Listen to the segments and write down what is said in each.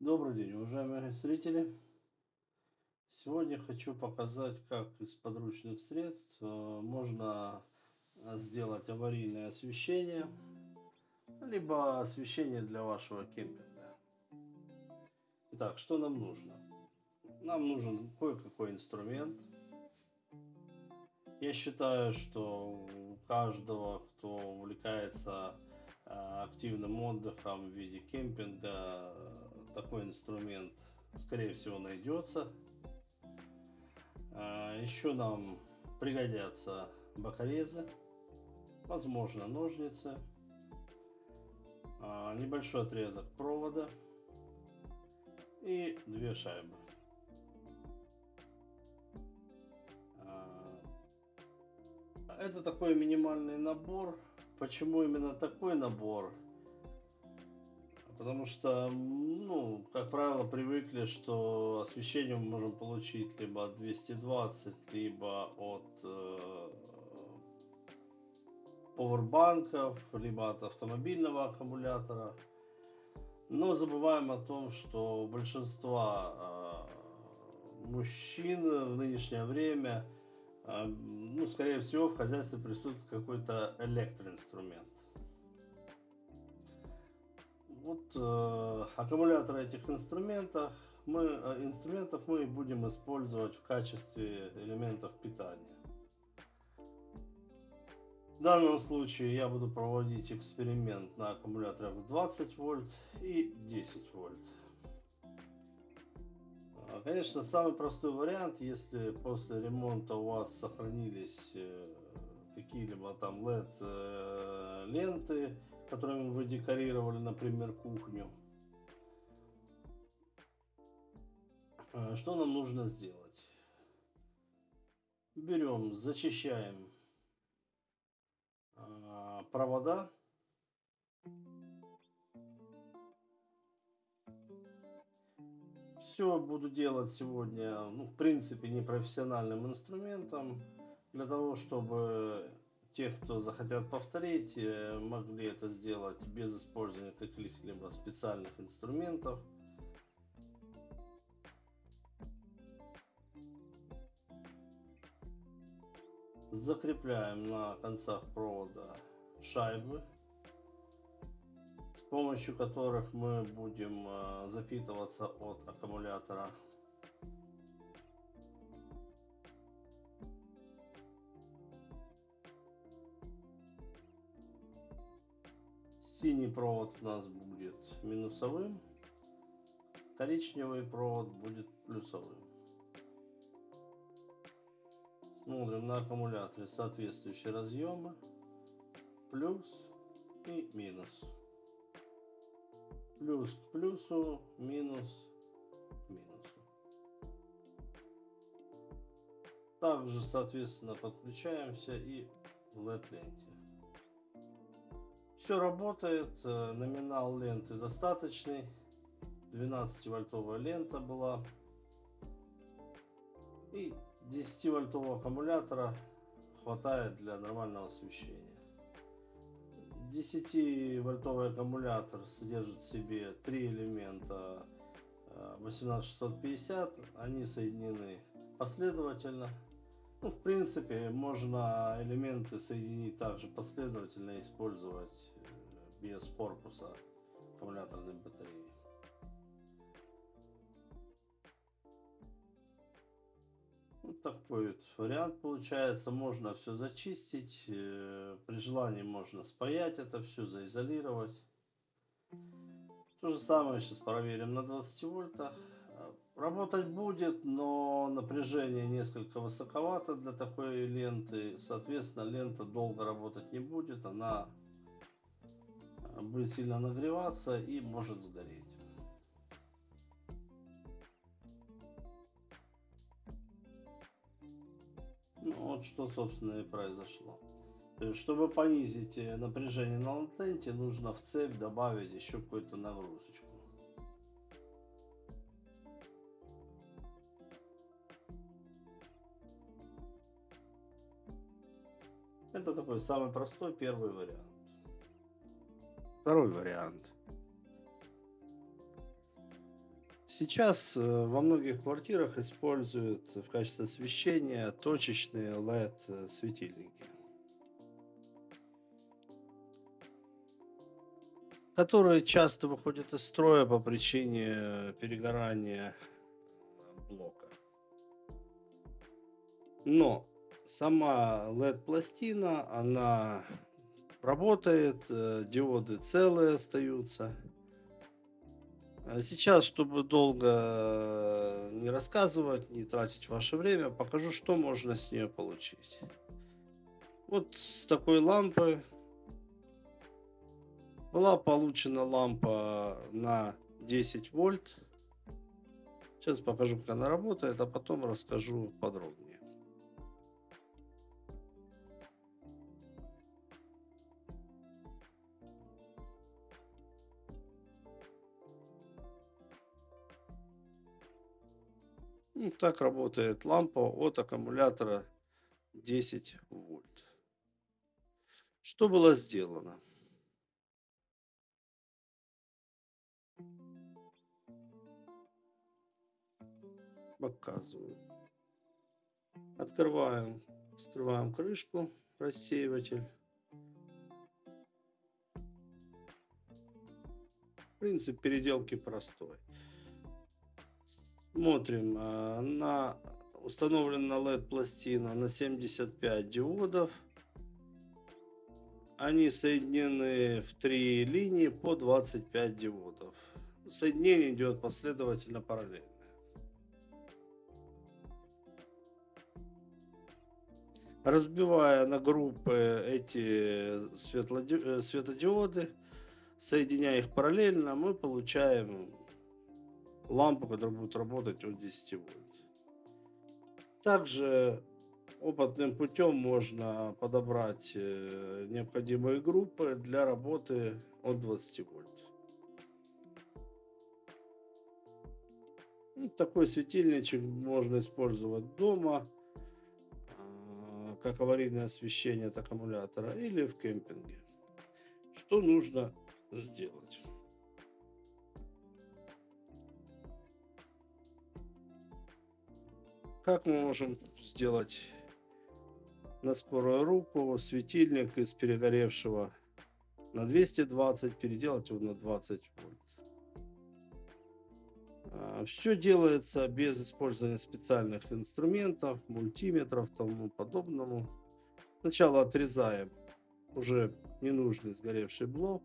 Добрый день, уважаемые зрители! Сегодня хочу показать, как из подручных средств э, можно сделать аварийное освещение, либо освещение для вашего кемпинга. Итак, что нам нужно? Нам нужен кое-какой инструмент. Я считаю, что у каждого, кто увлекается э, активным отдыхом в виде кемпинга, такой инструмент скорее всего найдется. А, Еще нам пригодятся бокорезы, возможно ножницы, а, небольшой отрезок провода и две шайбы. А, это такой минимальный набор. Почему именно такой набор? Потому что, ну, как правило, привыкли, что освещение мы можем получить либо от 220, либо от э, поwerбанков, либо от автомобильного аккумулятора. Но забываем о том, что большинство э, мужчин в нынешнее время, э, ну, скорее всего, в хозяйстве присутствует какой-то электроинструмент вот э, аккумуляторы этих инструментов мы, э, инструментов мы будем использовать в качестве элементов питания. В данном случае я буду проводить эксперимент на аккумуляторах 20 вольт и 10 вольт. А, конечно, самый простой вариант, если после ремонта у вас сохранились э, какие-либо там LED э, ленты, которыми вы декорировали, например, кухню. А, что нам нужно сделать? Берем, зачищаем а, провода. Все буду делать сегодня, ну, в принципе, непрофессиональным инструментом, для того, чтобы те, кто захотят повторить, э, могли это сделать без использования каких-либо специальных инструментов. Закрепляем на концах провода шайбы, с помощью которых мы будем э, запитываться от аккумулятора Синий провод у нас будет минусовым, коричневый провод будет плюсовым. Смотрим на аккумуляторе соответствующие разъемы, плюс и минус. Плюс к плюсу, минус к минусу. Также, соответственно, подключаемся и в LED-ленте. Все работает, э, номинал ленты достаточный. 12 вольтовая лента была. И 10 вольтового аккумулятора хватает для нормального освещения. 10 вольтовый аккумулятор содержит в себе три элемента 18650. Э, Они соединены последовательно. Ну, в принципе, можно элементы соединить также последовательно использовать без корпуса аккумуляторной батареи. Вот такой вот вариант получается. Можно все зачистить. Э, при желании можно спаять это все, заизолировать. То же самое сейчас проверим на 20 вольтах. Работать будет, но напряжение несколько высоковато для такой ленты. Соответственно, лента долго работать не будет. Она будет сильно нагреваться и может сгореть. Ну, вот что, собственно, и произошло. Чтобы понизить э, напряжение на ленте, нужно в цепь добавить еще какую-то нагрузочку. Это такой самый простой первый вариант. Второй вариант. Сейчас э, во многих квартирах используют в качестве освещения точечные LED-светильники, которые часто выходят из строя по причине перегорания блока. Но сама LED-пластина, она работает, э, диоды целые остаются. А сейчас, чтобы долго э, не рассказывать, не тратить ваше время, покажу, что можно с нее получить. Вот с такой лампы была получена лампа на 10 вольт. Сейчас покажу, как она работает, а потом расскажу подробнее. Ну, так работает лампа от аккумулятора 10 вольт. Что было сделано? Показываю. Открываем, вскрываем крышку, рассеиватель. Принцип переделки простой. Смотрим а, на установлена LED пластина на 75 диодов. Они соединены в три линии по 25 диодов. Соединение идет последовательно параллельно. Разбивая на группы эти э, светодиоды, соединяя их параллельно, мы получаем лампу, которая будет работать от 10 вольт. Также опытным путем можно подобрать э, необходимые группы для работы от 20 вольт. Ну, такой светильничек можно использовать дома, а, как аварийное освещение от аккумулятора или в кемпинге. Что нужно сделать? Как мы можем сделать на скорую руку светильник из перегоревшего на 220, переделать его на 20 вольт? А, Все делается без использования специальных инструментов, мультиметров, тому подобному. Сначала отрезаем уже ненужный сгоревший блок.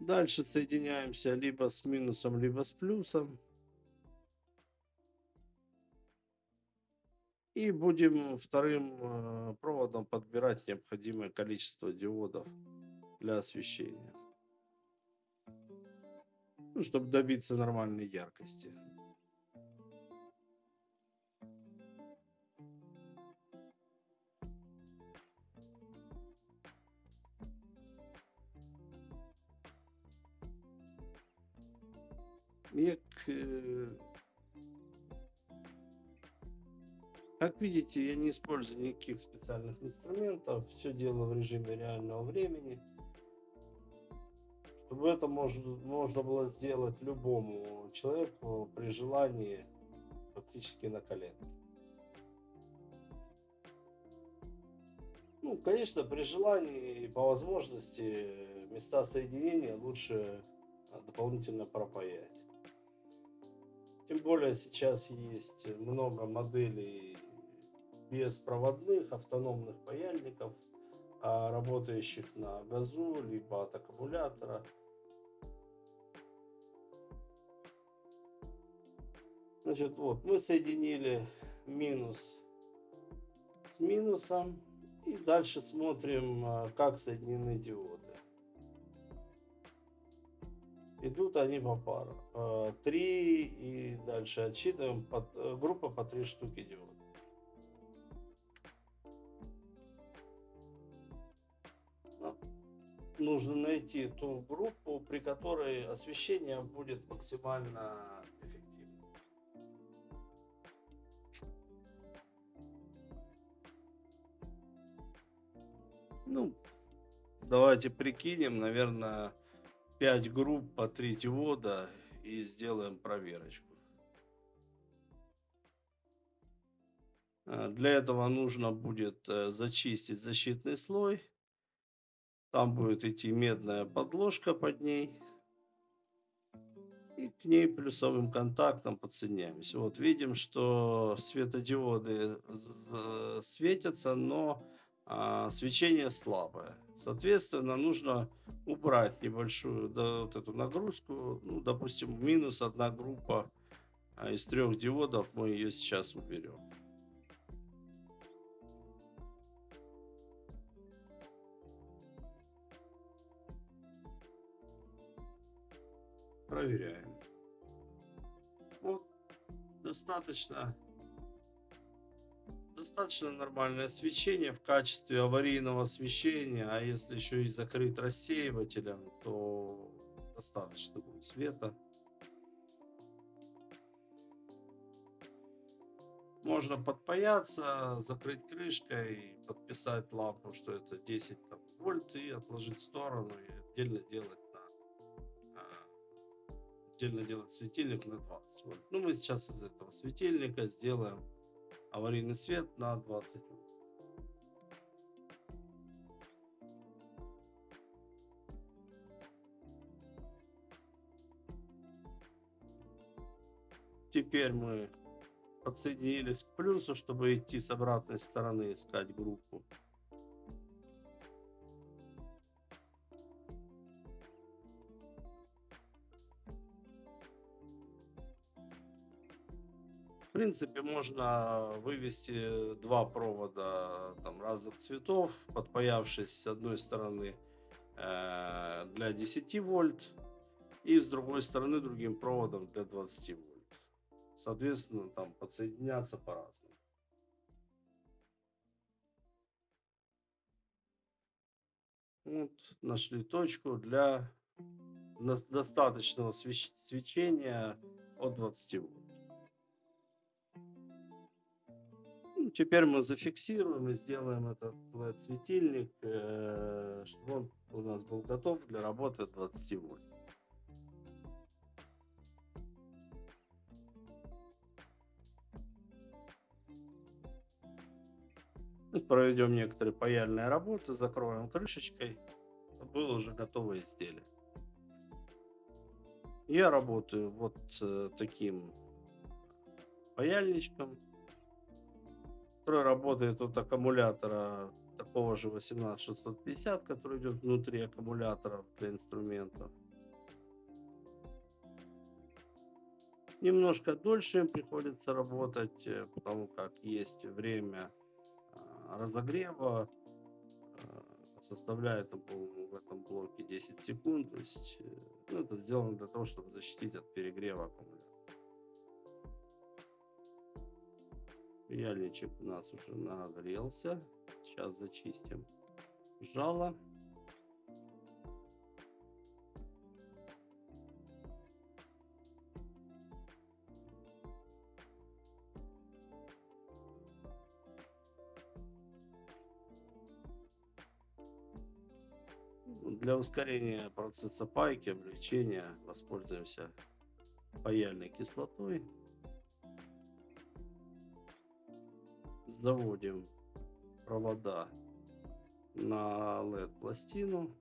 Дальше соединяемся либо с минусом, либо с плюсом. И будем вторым э, проводом подбирать необходимое количество диодов для освещения. Ну, чтобы добиться нормальной яркости. Як, э, как видите, я не использую никаких специальных инструментов. Все делаю в режиме реального времени. Чтобы это можно, можно было сделать любому человеку при желании фактически на коленке. Ну, конечно, при желании и по возможности места соединения лучше дополнительно пропаять. Тем более сейчас есть много моделей беспроводных автономных паяльников, а, работающих на газу, либо от аккумулятора. Значит, вот мы соединили минус с минусом. И дальше смотрим, а, как соединены диоды. Идут они по пару. Э, три и дальше отсчитываем э, группа по три штуки диод. Ну, нужно найти ту группу, при которой освещение будет максимально эффективным. Ну, давайте прикинем, наверное, 5 групп по 3 диода и сделаем проверочку. Э, для этого нужно будет э, зачистить защитный слой. Там будет идти медная подложка под ней. И к ней плюсовым контактом подсоединяемся. Вот видим, что светодиоды светятся, но а, свечение слабое. Соответственно, нужно убрать небольшую да, вот эту нагрузку. Ну, допустим, минус одна группа а из трех диодов мы ее сейчас уберем. Проверяем. Вот, достаточно достаточно нормальное освещение в качестве аварийного освещения, а если еще и закрыть рассеивателем, то достаточно будет света. Можно подпаяться, закрыть крышкой, подписать лампу, что это 10 там, вольт и отложить в сторону и отдельно делать отдельно делать светильник на 20 вольт. Ну, мы сейчас из этого светильника сделаем аварийный свет на 20 вольт. Теперь мы подсоединились к плюсу, чтобы идти с обратной стороны искать группу. Принципе, можно вывести два провода там, разных цветов, подпаявшись с одной стороны э, для 10 вольт и с другой стороны другим проводом для 20 вольт. Соответственно, там подсоединяться по-разному. Вот, нашли точку для достаточного свечения от 20 вольт. Теперь мы зафиксируем и сделаем этот LED-светильник, э, чтобы он у нас был готов для работы 20 вольт. Проведем некоторые паяльные работы, закроем крышечкой. Было уже готовое изделие. Я работаю вот э, таким паяльничком который работает от аккумулятора такого же 18650, который идет внутри аккумулятора для инструментов. Немножко дольше им приходится работать, э, потому как есть время а, разогрева, а, составляет в этом блоке 10 секунд. То есть э, ну, это сделано для того, чтобы защитить от перегрева аккумулятора. Яличек у нас уже нагрелся. Сейчас зачистим жало. Для ускорения процесса пайки, облегчения воспользуемся паяльной кислотой. Заводим провода на LED пластину.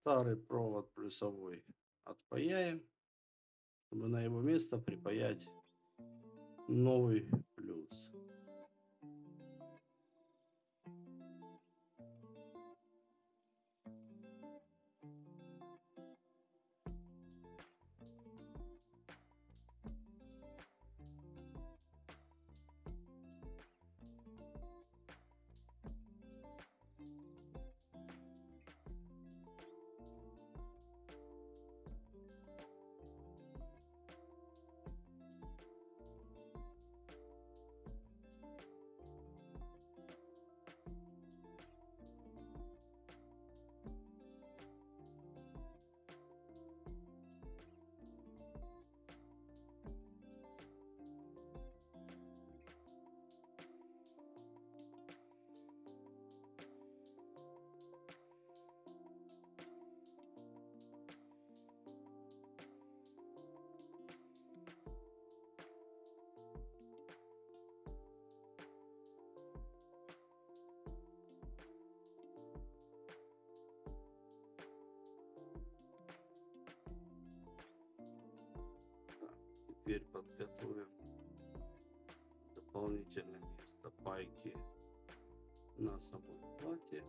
Старый провод плюсовой отпаяем, чтобы на его место припаять новый теперь подготовим дополнительное место пайки на самой плате.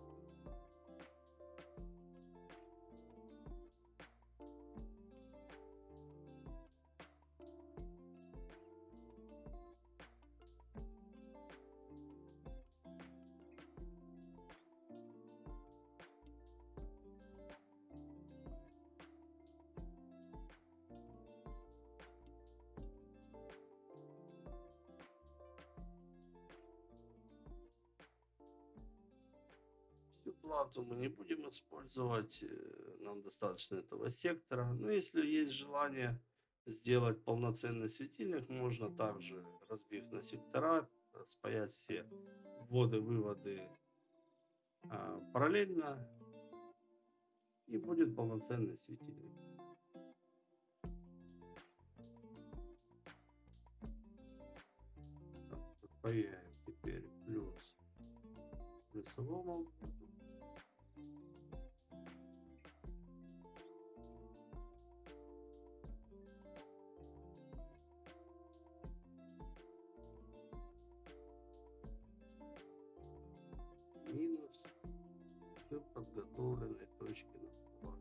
Плату мы не будем использовать, э, нам достаточно этого сектора. Но если есть желание сделать полноценный светильник, можно также, разбив на сектора, спаять все вводы-выводы а, параллельно, и будет полноценный светильник. Паяем теперь плюс плюсовому подготовленной точке на.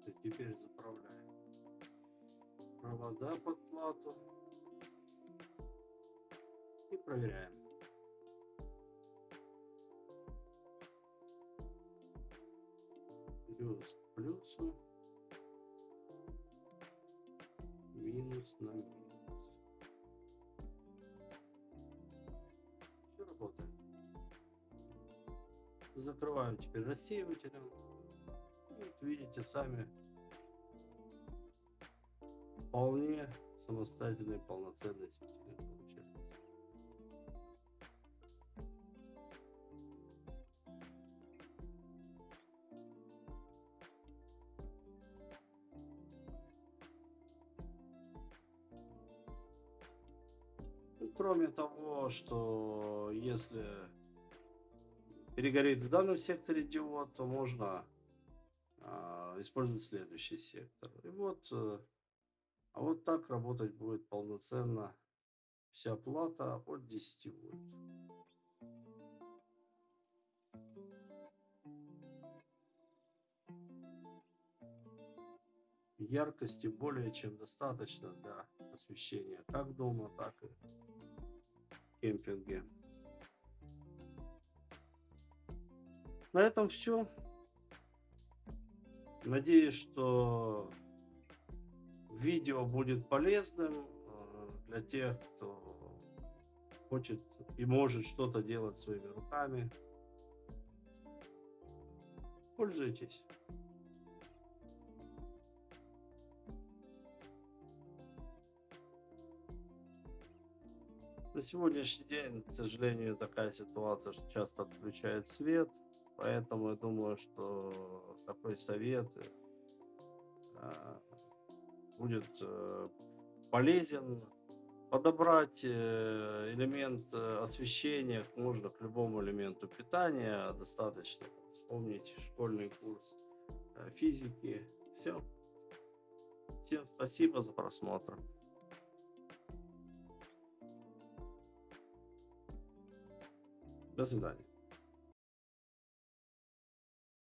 Всё, Теперь заправляем провода под плату и проверяем. Плюсу, минус на минус. Все работает. Закрываем теперь рассеивателем. И вот видите сами вполне самостоятельный полноценный светильник Кроме того, что если перегорит в данном секторе диод, то можно а, использовать следующий сектор. И вот, э, а вот так работать будет полноценно вся плата от 10 вольт. Яркости более чем достаточно для освещения как дома, так и кемпинге. На этом все. Надеюсь, что видео будет полезным э, для тех, кто хочет и может что-то делать своими руками. Пользуйтесь. На сегодняшний день, к сожалению, такая ситуация, что часто отключают свет, поэтому я думаю, что такой совет э, будет э, полезен. Подобрать э, элемент э, освещения можно к любому элементу питания, достаточно вспомнить школьный курс э, физики. Все. Всем спасибо за просмотр. До свидания.